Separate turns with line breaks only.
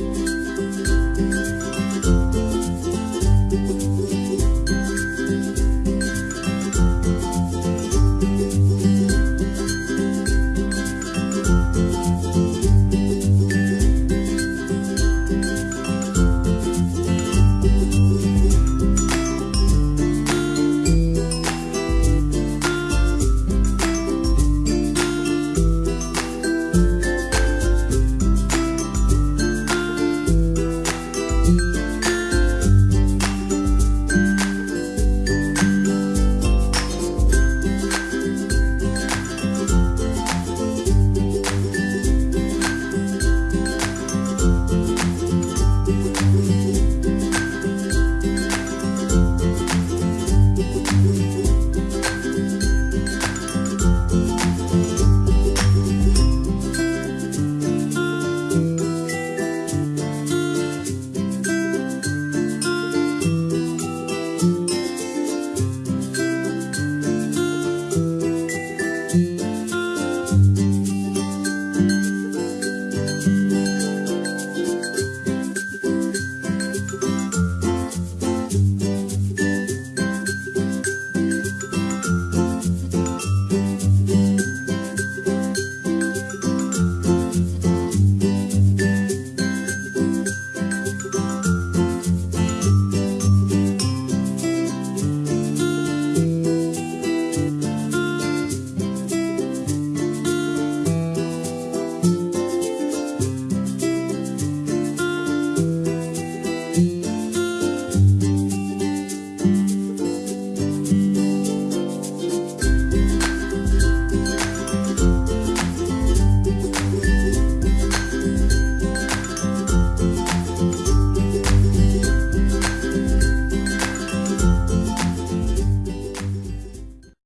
Bye.